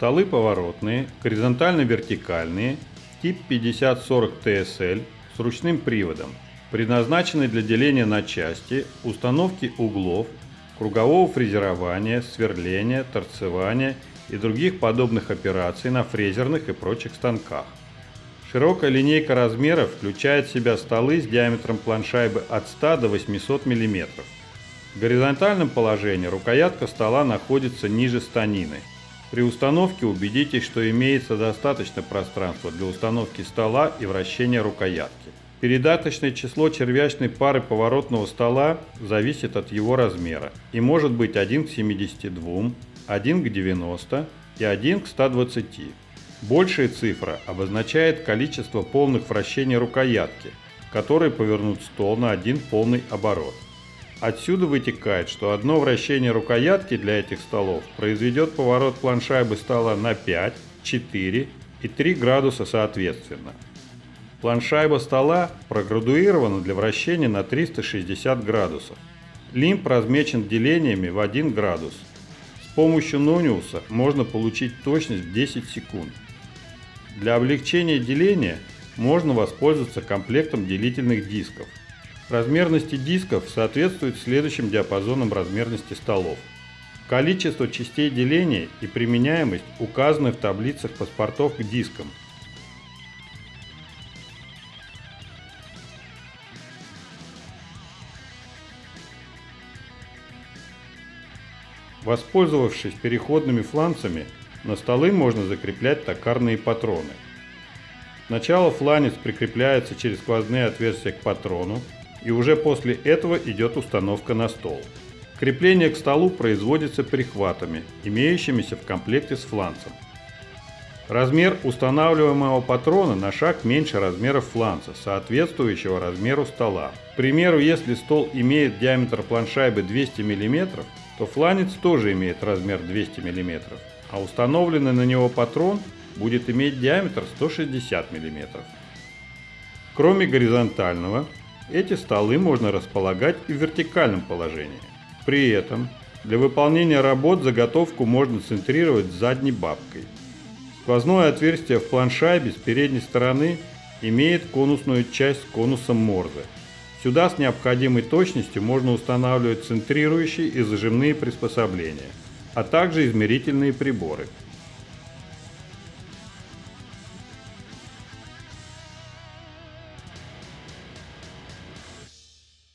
Столы поворотные, горизонтально-вертикальные, тип 5040 TSL с ручным приводом, предназначены для деления на части, установки углов, кругового фрезерования, сверления, торцевания и других подобных операций на фрезерных и прочих станках. Широкая линейка размеров включает в себя столы с диаметром планшайбы от 100 до 800 мм. В горизонтальном положении рукоятка стола находится ниже станины. При установке убедитесь, что имеется достаточно пространства для установки стола и вращения рукоятки. Передаточное число червячной пары поворотного стола зависит от его размера и может быть 1 к 72, 1 к 90 и 1 к 120. Большая цифра обозначает количество полных вращений рукоятки, которые повернут стол на один полный оборот. Отсюда вытекает, что одно вращение рукоятки для этих столов произведет поворот планшайбы стола на 5, 4 и 3 градуса соответственно. Планшайба стола проградуирована для вращения на 360 градусов. Лимб размечен делениями в 1 градус. С помощью Нониуса можно получить точность в 10 секунд. Для облегчения деления можно воспользоваться комплектом делительных дисков. Размерности дисков соответствуют следующим диапазонам размерности столов. Количество частей деления и применяемость указаны в таблицах паспортов к дискам – Воспользовавшись переходными фланцами, на столы можно закреплять токарные патроны. Сначала фланец прикрепляется через сквозные отверстия к патрону, и уже после этого идет установка на стол. Крепление к столу производится прихватами, имеющимися в комплекте с фланцем. Размер устанавливаемого патрона на шаг меньше размера фланца, соответствующего размеру стола. К примеру, если стол имеет диаметр планшайбы 200 мм, то фланец тоже имеет размер 200 мм, а установленный на него патрон будет иметь диаметр 160 мм. Кроме горизонтального, эти столы можно располагать и в вертикальном положении. При этом для выполнения работ заготовку можно центрировать задней бабкой – Сквозное отверстие в планшайбе с передней стороны имеет конусную часть с конусом Морзе. Сюда с необходимой точностью можно устанавливать центрирующие и зажимные приспособления, а также измерительные приборы –